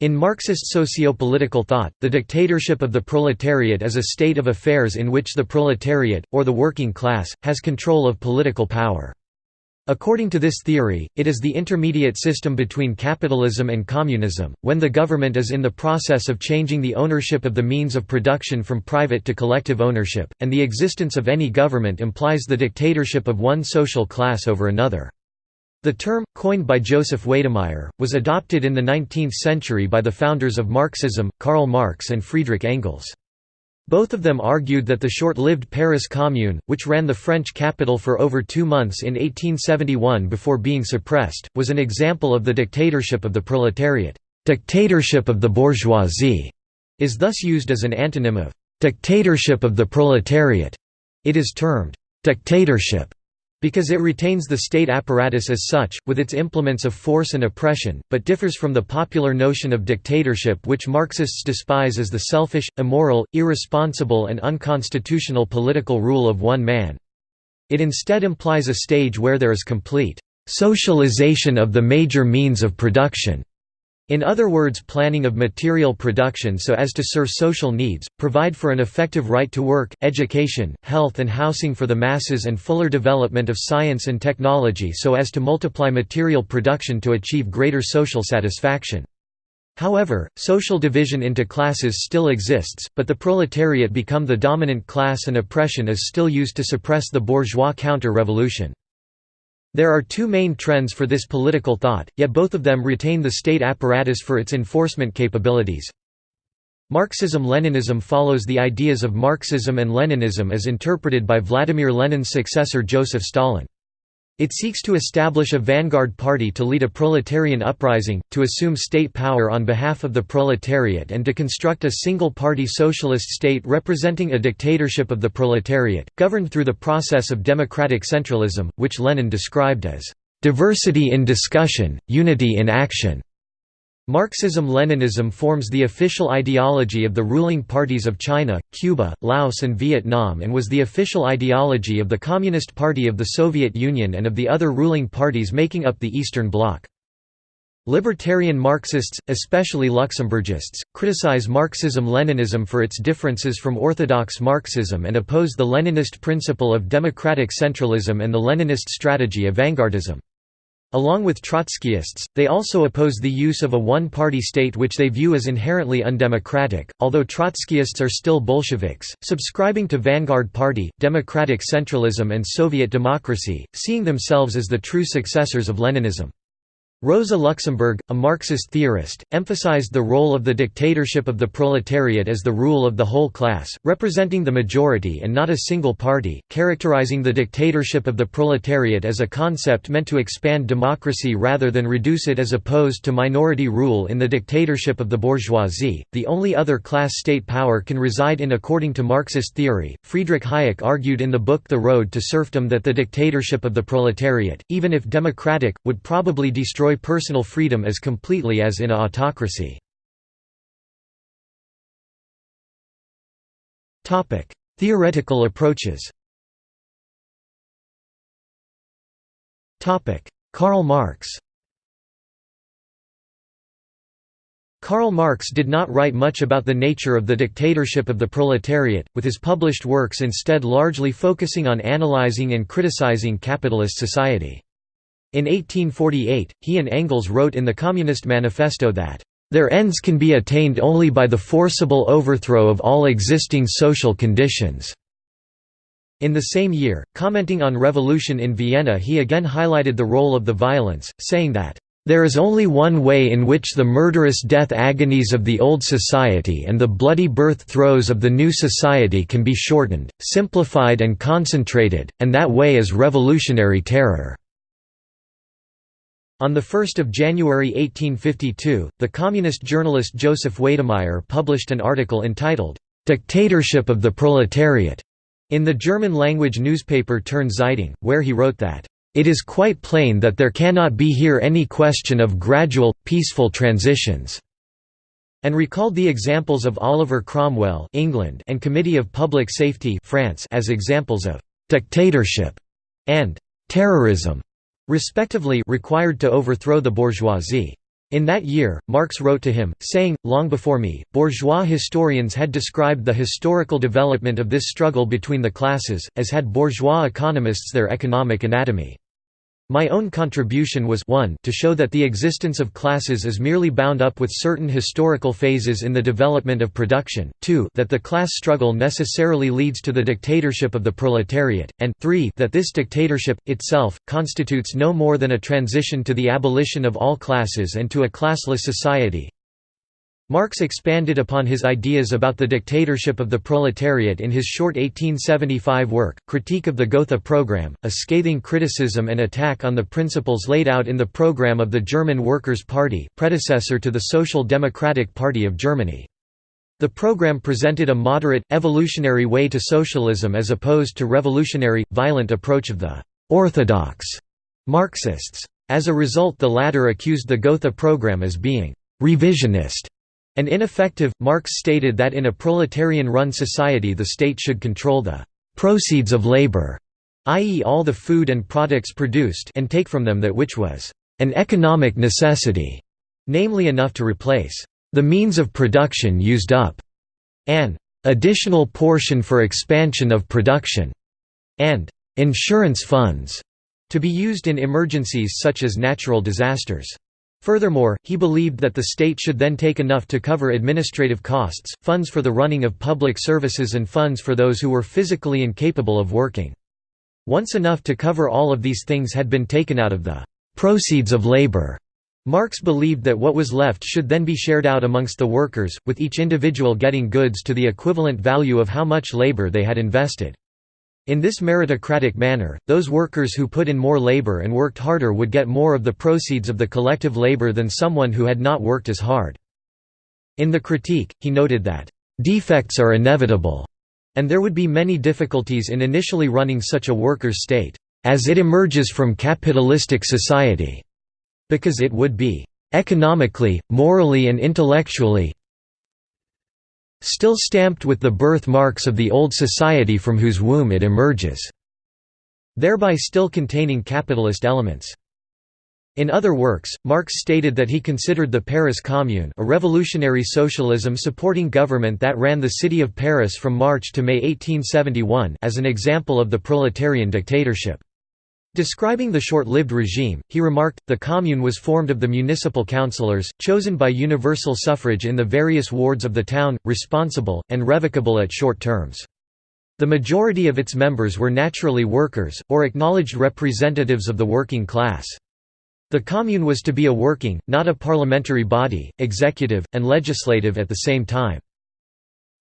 In Marxist socio-political thought, the dictatorship of the proletariat is a state of affairs in which the proletariat, or the working class, has control of political power. According to this theory, it is the intermediate system between capitalism and communism, when the government is in the process of changing the ownership of the means of production from private to collective ownership, and the existence of any government implies the dictatorship of one social class over another. The term, coined by Joseph Weydemeyer, was adopted in the 19th century by the founders of Marxism, Karl Marx and Friedrich Engels. Both of them argued that the short-lived Paris Commune, which ran the French capital for over two months in 1871 before being suppressed, was an example of the dictatorship of the proletariat. Dictatorship of the bourgeoisie is thus used as an antonym of dictatorship of the proletariat. It is termed dictatorship because it retains the state apparatus as such, with its implements of force and oppression, but differs from the popular notion of dictatorship which Marxists despise as the selfish, immoral, irresponsible and unconstitutional political rule of one man. It instead implies a stage where there is complete socialization of the major means of production in other words planning of material production so as to serve social needs, provide for an effective right to work, education, health and housing for the masses and fuller development of science and technology so as to multiply material production to achieve greater social satisfaction. However, social division into classes still exists, but the proletariat become the dominant class and oppression is still used to suppress the bourgeois counter-revolution. There are two main trends for this political thought, yet both of them retain the state apparatus for its enforcement capabilities. Marxism-Leninism follows the ideas of Marxism and Leninism as interpreted by Vladimir Lenin's successor Joseph Stalin. It seeks to establish a vanguard party to lead a proletarian uprising, to assume state power on behalf of the proletariat and to construct a single-party socialist state representing a dictatorship of the proletariat, governed through the process of democratic centralism, which Lenin described as, "...diversity in discussion, unity in action." Marxism-Leninism forms the official ideology of the ruling parties of China, Cuba, Laos and Vietnam and was the official ideology of the Communist Party of the Soviet Union and of the other ruling parties making up the Eastern Bloc. Libertarian Marxists, especially Luxemburgists, criticize Marxism-Leninism for its differences from orthodox Marxism and oppose the Leninist principle of democratic centralism and the Leninist strategy of vanguardism. Along with Trotskyists, they also oppose the use of a one-party state which they view as inherently undemocratic, although Trotskyists are still Bolsheviks, subscribing to Vanguard Party, democratic centralism and Soviet democracy, seeing themselves as the true successors of Leninism. Rosa Luxemburg, a Marxist theorist, emphasized the role of the dictatorship of the proletariat as the rule of the whole class, representing the majority and not a single party, characterizing the dictatorship of the proletariat as a concept meant to expand democracy rather than reduce it as opposed to minority rule in the dictatorship of the bourgeoisie. The only other class state power can reside in according to Marxist theory. Friedrich Hayek argued in the book The Road to Serfdom that the dictatorship of the proletariat, even if democratic, would probably destroy personal freedom as completely as in a autocracy. Theoretical approaches Karl Marx Karl Marx did not write much about the nature of the dictatorship of the proletariat, with his published works instead largely focusing on analyzing and criticizing capitalist society. In 1848, he and Engels wrote in the Communist Manifesto that, "...their ends can be attained only by the forcible overthrow of all existing social conditions." In the same year, commenting on revolution in Vienna he again highlighted the role of the violence, saying that, "...there is only one way in which the murderous death agonies of the old society and the bloody birth throes of the new society can be shortened, simplified and concentrated, and that way is revolutionary terror." On 1 January 1852, the communist journalist Joseph Weydemeyer published an article entitled, "'Dictatorship of the Proletariat' in the German-language newspaper Turn Zeitung, where he wrote that, "'It is quite plain that there cannot be here any question of gradual, peaceful transitions' and recalled the examples of Oliver Cromwell England and Committee of Public Safety France as examples of «dictatorship» and «terrorism» respectively required to overthrow the bourgeoisie. In that year, Marx wrote to him, saying, Long before me, bourgeois historians had described the historical development of this struggle between the classes, as had bourgeois economists their economic anatomy. My own contribution was 1 to show that the existence of classes is merely bound up with certain historical phases in the development of production, 2 that the class struggle necessarily leads to the dictatorship of the proletariat, and 3 that this dictatorship, itself, constitutes no more than a transition to the abolition of all classes and to a classless society, Marx expanded upon his ideas about the dictatorship of the proletariat in his short 1875 work, Critique of the Gotha Programme, a scathing criticism and attack on the principles laid out in the program of the German Workers' Party predecessor to the Social Democratic Party of Germany. The program presented a moderate, evolutionary way to socialism as opposed to revolutionary, violent approach of the «orthodox» Marxists. As a result the latter accused the Gotha program as being «revisionist» And ineffective, Marx stated that in a proletarian-run society the state should control the «proceeds of labor», i.e. all the food and products produced and take from them that which was «an economic necessity», namely enough to replace «the means of production used up», an «additional portion for expansion of production», and «insurance funds» to be used in emergencies such as natural disasters. Furthermore, he believed that the state should then take enough to cover administrative costs, funds for the running of public services and funds for those who were physically incapable of working. Once enough to cover all of these things had been taken out of the «proceeds of labor», Marx believed that what was left should then be shared out amongst the workers, with each individual getting goods to the equivalent value of how much labor they had invested. In this meritocratic manner, those workers who put in more labor and worked harder would get more of the proceeds of the collective labor than someone who had not worked as hard. In the critique, he noted that, "...defects are inevitable," and there would be many difficulties in initially running such a workers' state, "...as it emerges from capitalistic society," because it would be, "...economically, morally and intellectually still stamped with the birthmarks of the old society from whose womb it emerges", thereby still containing capitalist elements. In other works, Marx stated that he considered the Paris Commune a revolutionary socialism supporting government that ran the city of Paris from March to May 1871 as an example of the proletarian dictatorship. Describing the short-lived regime, he remarked, the Commune was formed of the municipal councillors, chosen by universal suffrage in the various wards of the town, responsible, and revocable at short terms. The majority of its members were naturally workers, or acknowledged representatives of the working class. The Commune was to be a working, not a parliamentary body, executive, and legislative at the same time.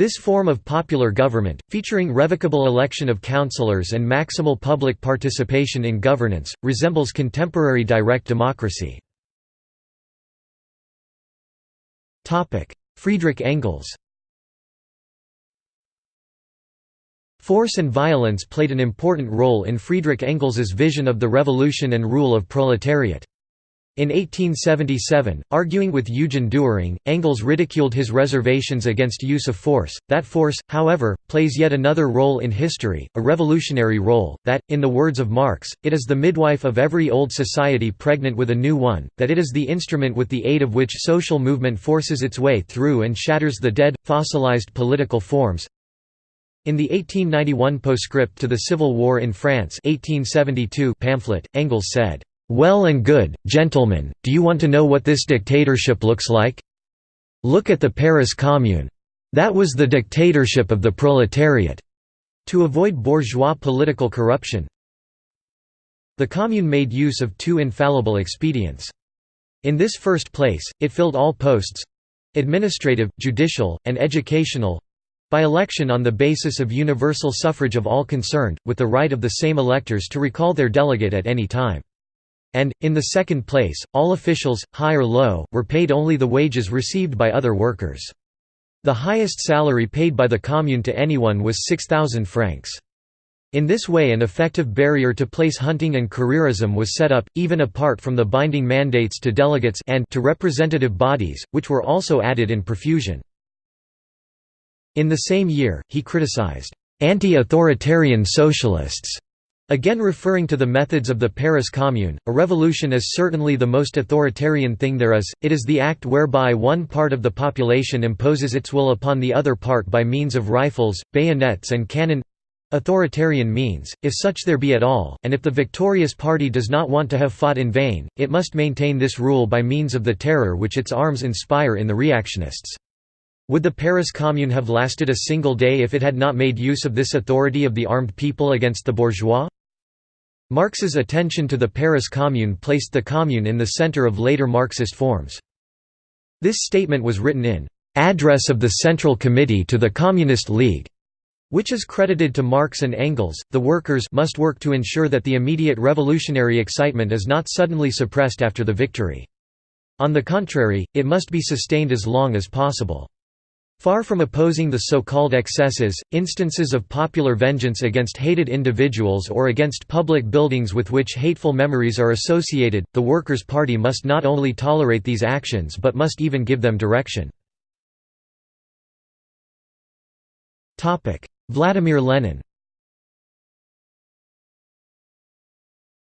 This form of popular government, featuring revocable election of councillors and maximal public participation in governance, resembles contemporary direct democracy. Friedrich Engels Force and violence played an important role in Friedrich Engels's vision of the revolution and rule of proletariat. In 1877, arguing with Eugen Dühring, Engels ridiculed his reservations against use of force. That force, however, plays yet another role in history, a revolutionary role, that, in the words of Marx, it is the midwife of every old society pregnant with a new one, that it is the instrument with the aid of which social movement forces its way through and shatters the dead, fossilized political forms. In the 1891 postscript to the Civil War in France 1872 pamphlet, Engels said, well and good, gentlemen, do you want to know what this dictatorship looks like? Look at the Paris Commune. That was the dictatorship of the proletariat. To avoid bourgeois political corruption, the Commune made use of two infallible expedients. In this first place, it filled all posts—administrative, judicial, and educational—by election on the basis of universal suffrage of all concerned, with the right of the same electors to recall their delegate at any time. And, in the second place, all officials, high or low, were paid only the wages received by other workers. The highest salary paid by the commune to anyone was 6,000 francs. In this way an effective barrier to place hunting and careerism was set up, even apart from the binding mandates to delegates and to representative bodies, which were also added in profusion. In the same year, he criticized, "...anti-authoritarian socialists", Again referring to the methods of the Paris Commune, a revolution is certainly the most authoritarian thing there is, it is the act whereby one part of the population imposes its will upon the other part by means of rifles, bayonets and cannon—authoritarian means, if such there be at all, and if the victorious party does not want to have fought in vain, it must maintain this rule by means of the terror which its arms inspire in the reactionists. Would the Paris Commune have lasted a single day if it had not made use of this authority of the armed people against the bourgeois? Marx's attention to the Paris Commune placed the Commune in the center of later Marxist forms. This statement was written in "'Address of the Central Committee to the Communist League' which is credited to Marx and Engels, the workers must work to ensure that the immediate revolutionary excitement is not suddenly suppressed after the victory. On the contrary, it must be sustained as long as possible. Far from opposing the so-called excesses, instances of popular vengeance against hated individuals or against public buildings with which hateful memories are associated, the Workers' Party must not only tolerate these actions but must even give them direction. Vladimir Lenin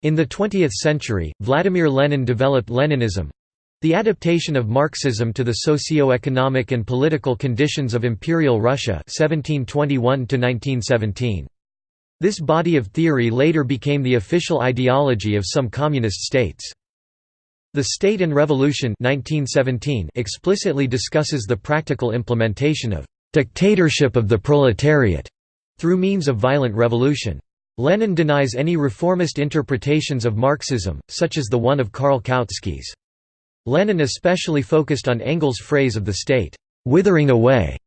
In the 20th century, Vladimir Lenin developed Leninism, the adaptation of Marxism to the socio-economic and political conditions of Imperial Russia 1721 This body of theory later became the official ideology of some communist states. The State and Revolution 1917 explicitly discusses the practical implementation of «dictatorship of the proletariat» through means of violent revolution. Lenin denies any reformist interpretations of Marxism, such as the one of Karl Kautsky's. Lenin especially focused on Engels' phrase of the state, "'withering away'",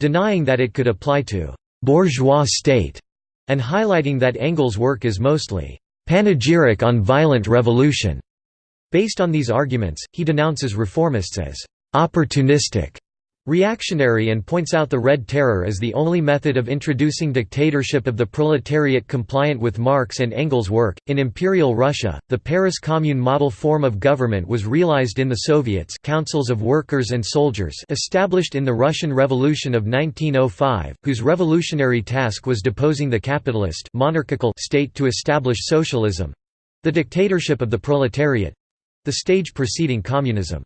denying that it could apply to "'bourgeois state' and highlighting that Engels' work is mostly "'panegyric on violent revolution'". Based on these arguments, he denounces reformists as "'opportunistic' reactionary and points out the Red Terror as the only method of introducing dictatorship of the proletariat compliant with Marx and Engels' work. In Imperial Russia, the Paris Commune model form of government was realized in the Soviets, councils of workers and soldiers, established in the Russian Revolution of 1905, whose revolutionary task was deposing the capitalist monarchical state to establish socialism the dictatorship of the proletariat the stage preceding communism.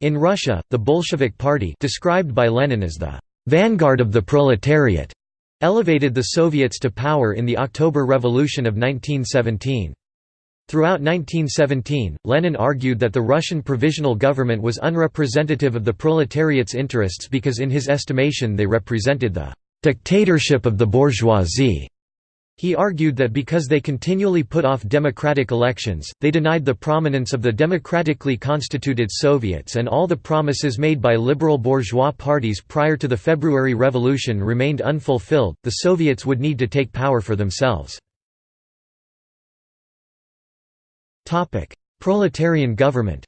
In Russia, the Bolshevik Party described by Lenin as the «vanguard of the proletariat» elevated the Soviets to power in the October Revolution of 1917. Throughout 1917, Lenin argued that the Russian provisional government was unrepresentative of the proletariat's interests because in his estimation they represented the «dictatorship of the bourgeoisie». He argued that because they continually put off democratic elections, they denied the prominence of the democratically constituted Soviets and all the promises made by liberal bourgeois parties prior to the February Revolution remained unfulfilled, the Soviets would need to take power for themselves. Proletarian government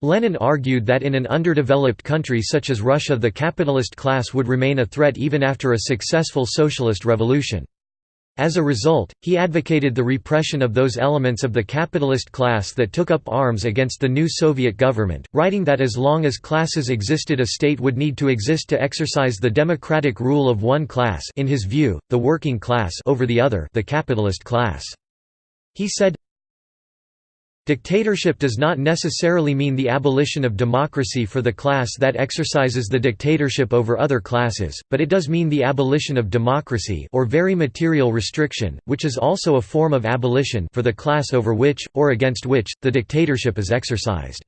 Lenin argued that in an underdeveloped country such as Russia the capitalist class would remain a threat even after a successful socialist revolution. As a result, he advocated the repression of those elements of the capitalist class that took up arms against the new Soviet government, writing that as long as classes existed a state would need to exist to exercise the democratic rule of one class in his view, the working class over the other the capitalist class. He said, Dictatorship does not necessarily mean the abolition of democracy for the class that exercises the dictatorship over other classes, but it does mean the abolition of democracy or very material restriction, which is also a form of abolition for the class over which, or against which, the dictatorship is exercised.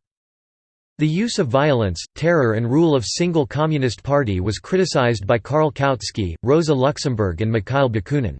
The use of violence, terror and rule of single communist party was criticized by Karl Kautsky, Rosa Luxemburg and Mikhail Bakunin.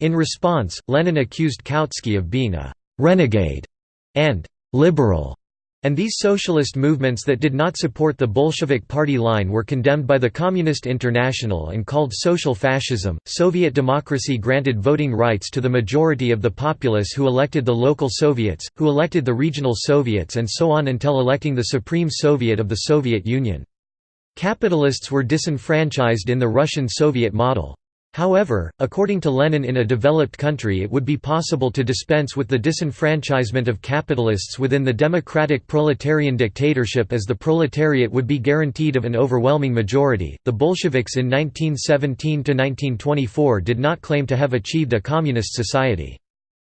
In response, Lenin accused Kautsky of being a «renegade» and «liberal», and these socialist movements that did not support the Bolshevik party line were condemned by the Communist International and called social fascism. Soviet democracy granted voting rights to the majority of the populace who elected the local Soviets, who elected the regional Soviets, and so on until electing the Supreme Soviet of the Soviet Union. Capitalists were disenfranchised in the Russian Soviet model. However, according to Lenin in a developed country it would be possible to dispense with the disenfranchisement of capitalists within the democratic proletarian dictatorship as the proletariat would be guaranteed of an overwhelming majority. The Bolsheviks in 1917 to 1924 did not claim to have achieved a communist society.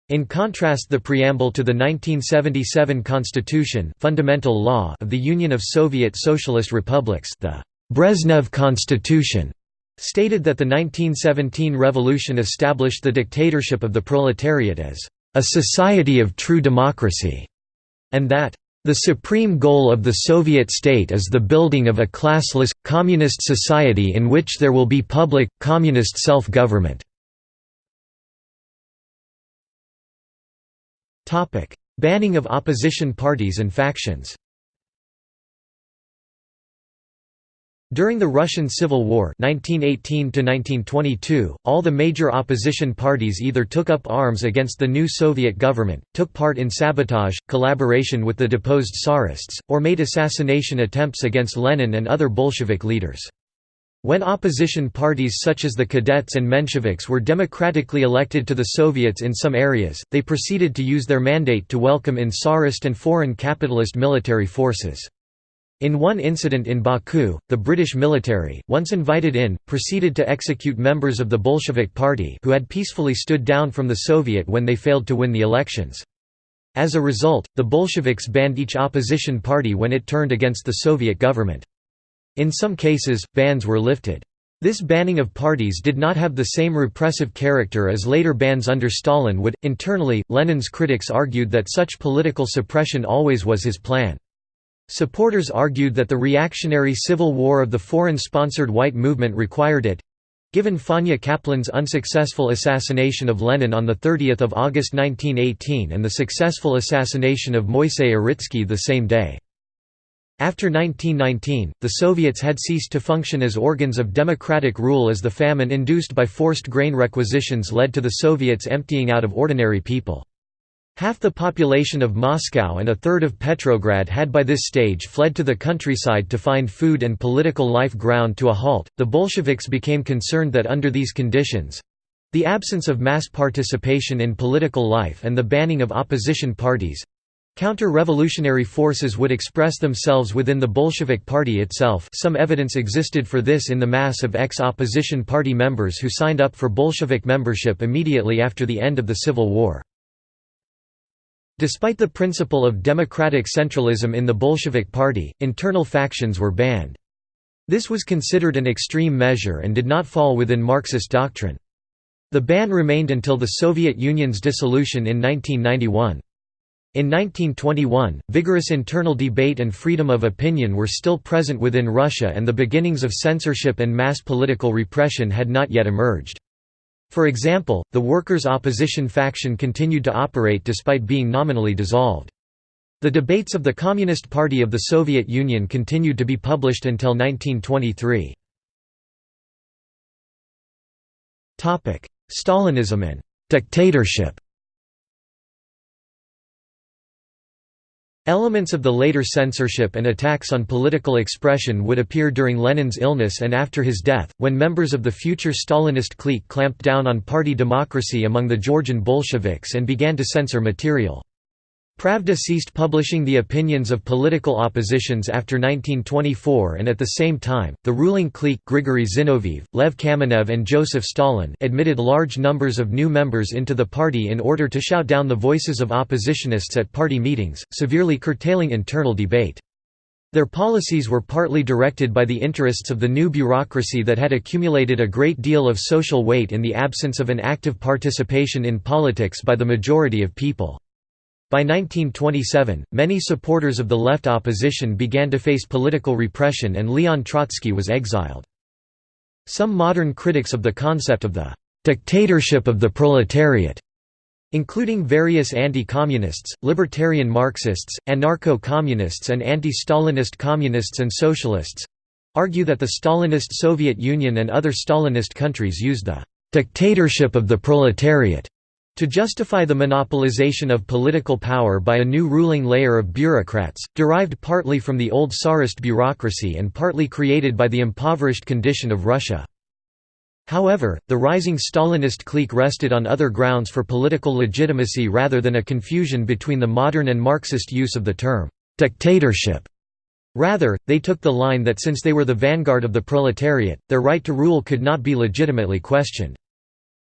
In contrast the preamble to the 1977 Constitution fundamental law of the Union of Soviet Socialist Republics the Brezhnev Constitution stated that the 1917 revolution established the dictatorship of the proletariat as a society of true democracy, and that the supreme goal of the Soviet state is the building of a classless, communist society in which there will be public, communist self-government. Banning of opposition parties and factions During the Russian Civil War 1918 all the major opposition parties either took up arms against the new Soviet government, took part in sabotage, collaboration with the deposed Tsarists, or made assassination attempts against Lenin and other Bolshevik leaders. When opposition parties such as the Cadets and Mensheviks were democratically elected to the Soviets in some areas, they proceeded to use their mandate to welcome in Tsarist and foreign capitalist military forces. In one incident in Baku, the British military, once invited in, proceeded to execute members of the Bolshevik Party who had peacefully stood down from the Soviet when they failed to win the elections. As a result, the Bolsheviks banned each opposition party when it turned against the Soviet government. In some cases, bans were lifted. This banning of parties did not have the same repressive character as later bans under Stalin would. Internally, Lenin's critics argued that such political suppression always was his plan. Supporters argued that the reactionary civil war of the foreign-sponsored white movement required it. Given Fanya Kaplan's unsuccessful assassination of Lenin on 30 August 1918 and the successful assassination of Moisei Uritsky the same day. After 1919, the Soviets had ceased to function as organs of democratic rule as the famine induced by forced grain requisitions led to the Soviets emptying out of ordinary people. Half the population of Moscow and a third of Petrograd had by this stage fled to the countryside to find food and political life ground to a halt. The Bolsheviks became concerned that under these conditions the absence of mass participation in political life and the banning of opposition parties counter-revolutionary forces would express themselves within the Bolshevik Party itself some evidence existed for this in the mass of ex-opposition party members who signed up for Bolshevik membership immediately after the end of the Civil War. Despite the principle of democratic centralism in the Bolshevik Party, internal factions were banned. This was considered an extreme measure and did not fall within Marxist doctrine. The ban remained until the Soviet Union's dissolution in 1991. In 1921, vigorous internal debate and freedom of opinion were still present within Russia and the beginnings of censorship and mass political repression had not yet emerged. For example, the workers' opposition faction continued to operate despite being nominally dissolved. The debates of the Communist Party of the Soviet Union continued to be published until 1923. Stalinism and «dictatorship» Elements of the later censorship and attacks on political expression would appear during Lenin's illness and after his death, when members of the future Stalinist clique clamped down on party democracy among the Georgian Bolsheviks and began to censor material. Pravda ceased publishing the opinions of political oppositions after 1924 and at the same time, the ruling clique Grigory Zinoviev, Lev Kamenev and Joseph Stalin admitted large numbers of new members into the party in order to shout down the voices of oppositionists at party meetings, severely curtailing internal debate. Their policies were partly directed by the interests of the new bureaucracy that had accumulated a great deal of social weight in the absence of an active participation in politics by the majority of people. By 1927, many supporters of the left opposition began to face political repression and Leon Trotsky was exiled. Some modern critics of the concept of the «dictatorship of the proletariat» including various anti-communists, libertarian Marxists, anarcho-communists and anti-Stalinist communists and socialists, argue that the Stalinist Soviet Union and other Stalinist countries used the «dictatorship of the proletariat» To justify the monopolization of political power by a new ruling layer of bureaucrats, derived partly from the old Tsarist bureaucracy and partly created by the impoverished condition of Russia. However, the rising Stalinist clique rested on other grounds for political legitimacy rather than a confusion between the modern and Marxist use of the term «dictatorship». Rather, they took the line that since they were the vanguard of the proletariat, their right to rule could not be legitimately questioned.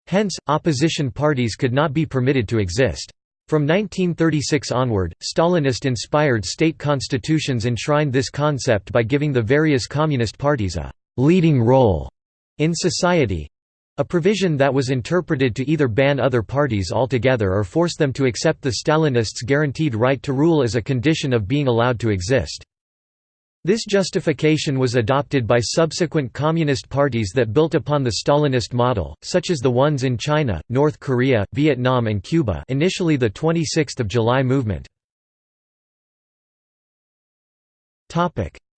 Hence, opposition parties could not be permitted to exist. From 1936 onward, Stalinist-inspired state constitutions enshrined this concept by giving the various communist parties a «leading role» in society—a provision that was interpreted to either ban other parties altogether or force them to accept the Stalinists' guaranteed right to rule as a condition of being allowed to exist. This justification was adopted by subsequent communist parties that built upon the Stalinist model, such as the ones in China, North Korea, Vietnam and Cuba initially the 26th of July movement.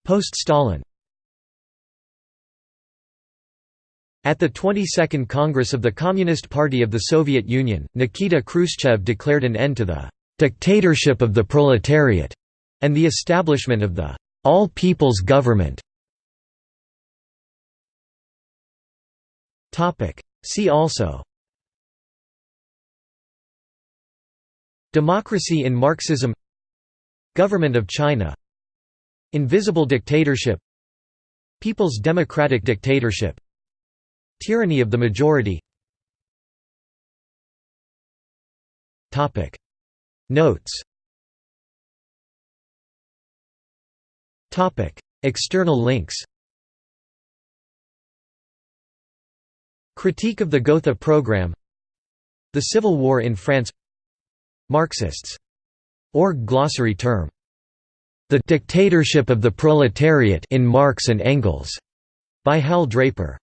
Post-Stalin At the 22nd Congress of the Communist Party of the Soviet Union, Nikita Khrushchev declared an end to the «dictatorship of the proletariat» and the establishment of the «all-people's government». See also. Democracy in Marxism. Government of China. Invisible dictatorship. People's democratic dictatorship. Tyranny of the majority. Notes External links Critique of the Gotha program The Civil War in France Marxists. Org glossary term. The Dictatorship of the Proletariat in Marx and Engels, by Hal Draper